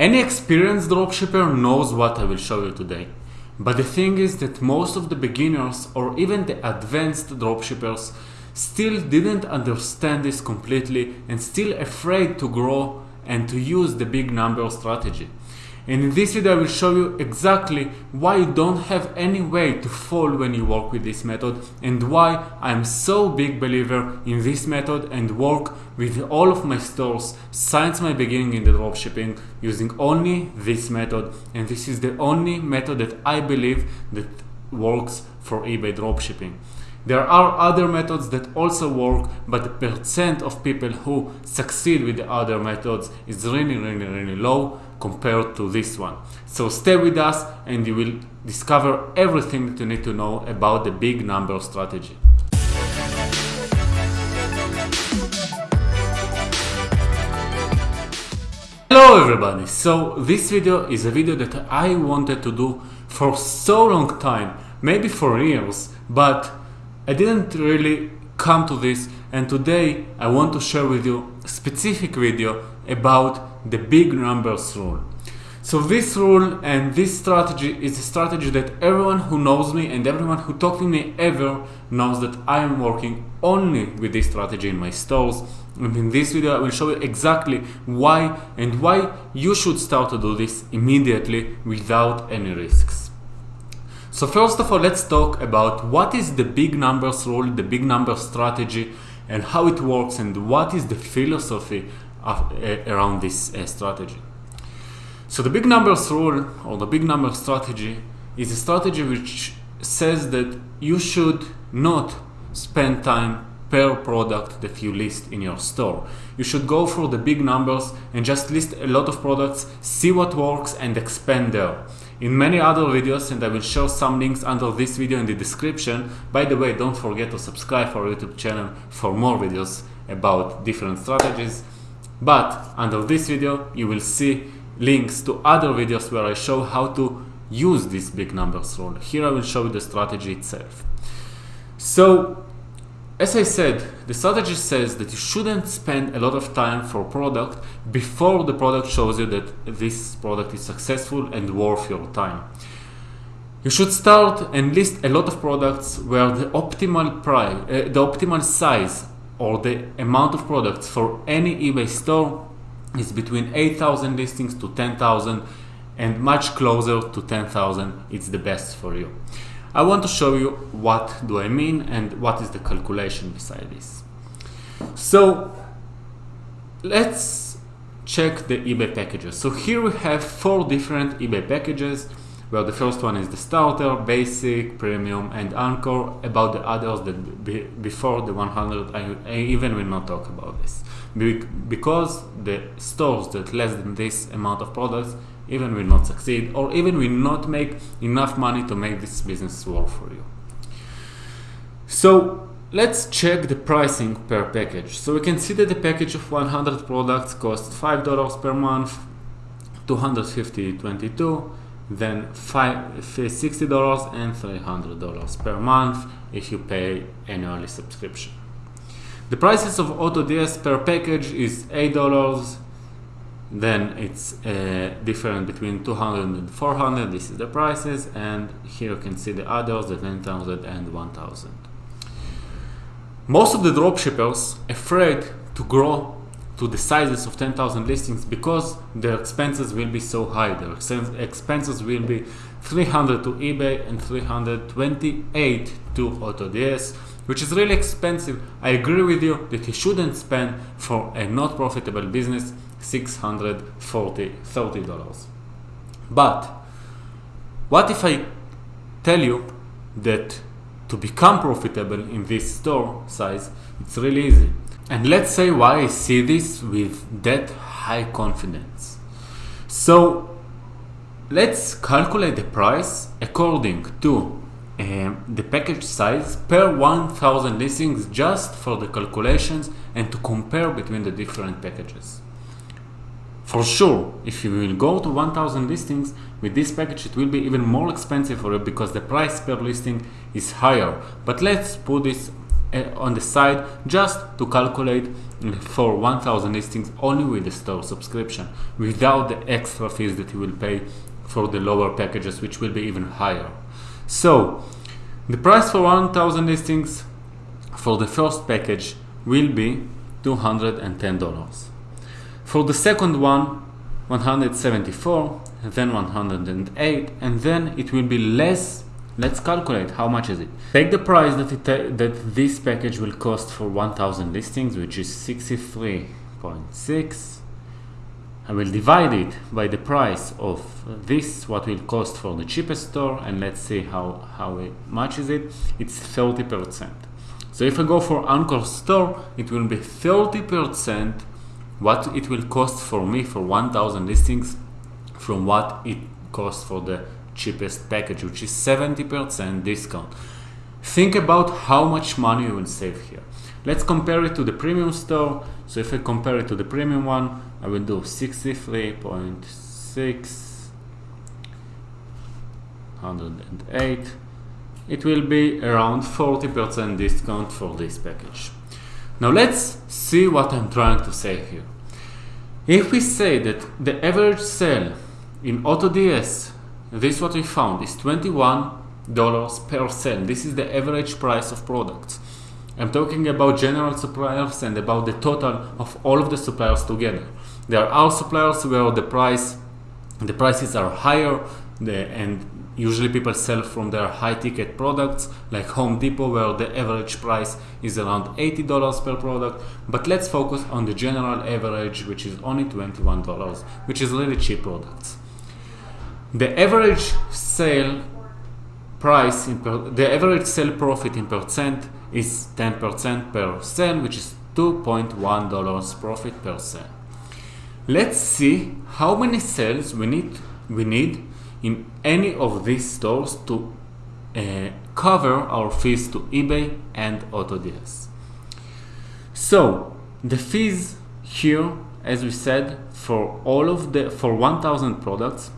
Any experienced dropshipper knows what I will show you today. But the thing is that most of the beginners or even the advanced dropshippers still didn't understand this completely and still afraid to grow and to use the big number strategy. And in this video I will show you exactly why you don't have any way to fall when you work with this method and why I'm so big believer in this method and work with all of my stores since my beginning in the dropshipping using only this method and this is the only method that I believe that works for eBay dropshipping. There are other methods that also work, but the percent of people who succeed with the other methods is really, really, really low compared to this one. So stay with us and you will discover everything that you need to know about the big number strategy. Hello everybody! So this video is a video that I wanted to do for so long time, maybe for years, but I didn't really come to this and today I want to share with you a specific video about the big numbers rule. So this rule and this strategy is a strategy that everyone who knows me and everyone who talked to me ever knows that I am working only with this strategy in my stores. And in this video I will show you exactly why and why you should start to do this immediately without any risks. So first of all, let's talk about what is the big numbers rule, the big numbers strategy, and how it works, and what is the philosophy around this uh, strategy. So the big numbers rule, or the big number strategy, is a strategy which says that you should not spend time per product that you list in your store. You should go for the big numbers and just list a lot of products, see what works and expand there. In many other videos, and I will show some links under this video in the description. By the way, don't forget to subscribe for our YouTube channel for more videos about different strategies. But under this video, you will see links to other videos where I show how to use this big numbers rule. Here I will show you the strategy itself. So as I said, the strategy says that you shouldn't spend a lot of time for product before the product shows you that this product is successful and worth your time. You should start and list a lot of products where the optimal price, uh, the optimal size or the amount of products for any eBay store is between 8,000 listings to 10,000 and much closer to 10,000 it's the best for you. I want to show you what do I mean and what is the calculation beside this. So let's check the eBay packages. So here we have four different eBay packages where the first one is the starter, basic, premium and Anchor. About the others that be, before the 100 I, I, even will not talk about this because the stores that less than this amount of products even will not succeed or even will not make enough money to make this business work for you. So let's check the pricing per package. So we can see that the package of 100 products costs $5 per month, 250 22 then $60 and $300 per month if you pay annually subscription. The prices of AutoDS per package is $8 then it's uh, different between 200 and 400 this is the prices and here you can see the others the 10,000 and 1,000 most of the dropshippers afraid to grow to the sizes of 10,000 listings because their expenses will be so high their expenses will be 300 to eBay and 328 to AutoDS which is really expensive I agree with you that you shouldn't spend for a not profitable business 640 $30. But what if I tell you that to become profitable in this store size, it's really easy. And let's say why I see this with that high confidence. So let's calculate the price according to um, the package size per 1000 listings just for the calculations and to compare between the different packages. For sure, if you will go to 1000 listings with this package, it will be even more expensive for you because the price per listing is higher. But let's put this Eh, on the side just to calculate for 1000 listings only with the store subscription without the extra fees that you will pay for the lower packages which will be even higher. So the price for 1000 listings for the first package will be $210 for the second one 174 then 108 and then it will be less let's calculate how much is it. Take the price that it that this package will cost for 1000 listings which is 63.6 I will divide it by the price of this what will cost for the cheapest store and let's see how how much is it. It's 30 percent. So if I go for Anchor store it will be 30 percent what it will cost for me for 1000 listings from what it costs for the cheapest package which is 70% discount. Think about how much money you will save here. Let's compare it to the premium store. So if I compare it to the premium one I will do 63.6 108 it will be around 40% discount for this package. Now let's see what I'm trying to say here. If we say that the average sale in AutoDS, this what we found, is $21 per sale. This is the average price of products. I'm talking about general suppliers and about the total of all of the suppliers together. There are suppliers where the price, the prices are higher the, and Usually people sell from their high ticket products like Home Depot where the average price is around $80 per product. But let's focus on the general average which is only $21 which is really cheap products. The average sale price, in per, the average sale profit in percent is 10% per sale which is $2.1 profit per sale. Let's see how many sales we need, we need in any of these stores to uh, cover our fees to eBay and AutoDS. So the fees here, as we said, for all of the for 1,000 products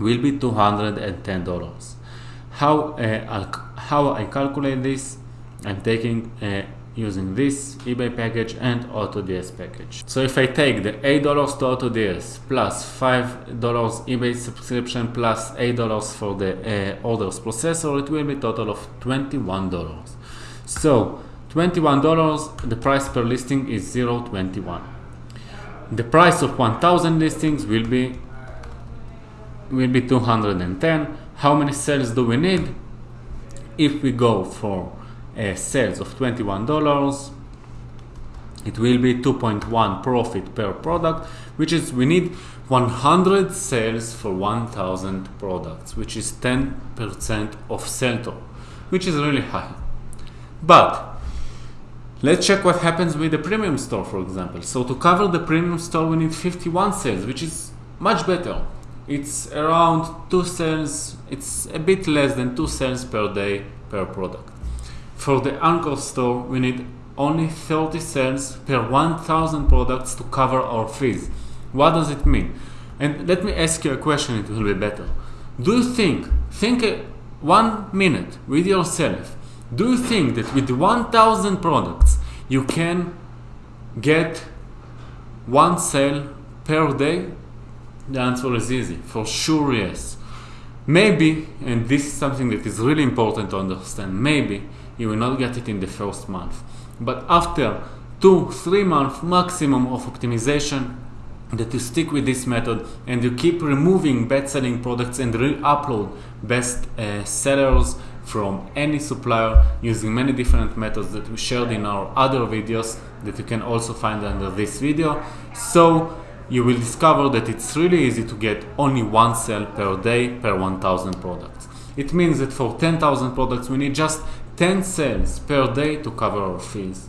will be $210. How uh, how I calculate this? I'm taking uh, using this eBay package and AutoDS package. So if I take the $8 to AutoDS plus $5 eBay subscription plus $8 for the uh, orders processor, it will be total of $21. So $21, the price per listing is 0.21. The price of 1000 listings will be will be 210. How many sales do we need? If we go for uh, sales of $21 it will be 2.1 profit per product which is we need 100 sales for 1000 products which is 10% of sell which is really high but let's check what happens with the premium store for example so to cover the premium store we need 51 sales which is much better it's around 2 cents, it's a bit less than 2 cents per day per product for the Anchor store, we need only 30 cents per 1000 products to cover our fees. What does it mean? And let me ask you a question, it will be better. Do you think, think one minute with yourself, do you think that with 1000 products you can get one sale per day? The answer is easy, for sure yes. Maybe, and this is something that is really important to understand, maybe you will not get it in the first month. But after two, three months maximum of optimization, that you stick with this method and you keep removing bad selling products and re-upload best uh, sellers from any supplier using many different methods that we shared in our other videos that you can also find under this video. So you will discover that it's really easy to get only one sale per day per 1000 products. It means that for 10,000 products we need just 10 sales per day to cover our fees.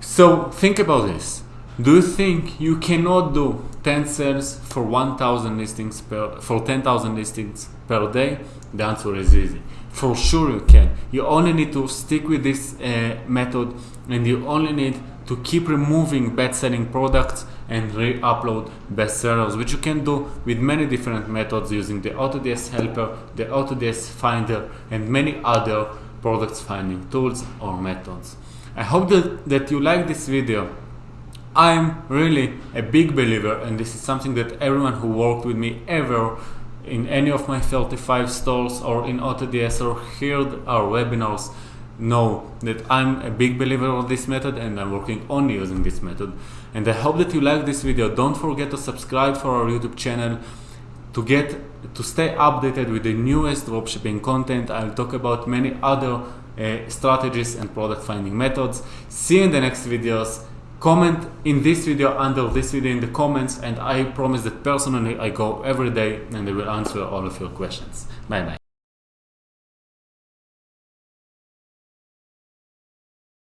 So think about this. Do you think you cannot do 10 sales for 1000 listings per for 10,000 listings per day? The answer is easy. For sure you can. You only need to stick with this uh, method and you only need to keep removing bad selling products and re-upload best sellers, which you can do with many different methods using the AutoDS helper, the AutoDS finder, and many other products finding tools or methods. I hope that, that you like this video. I'm really a big believer and this is something that everyone who worked with me ever in any of my 35 stores or in AutoDS or heard our webinars know that I'm a big believer of this method and I'm working only using this method. And I hope that you like this video. Don't forget to subscribe for our YouTube channel to get to stay updated with the newest dropshipping content. I'll talk about many other uh, strategies and product finding methods. See you in the next videos. Comment in this video under this video in the comments and I promise that personally I go every day and I will answer all of your questions. Bye bye.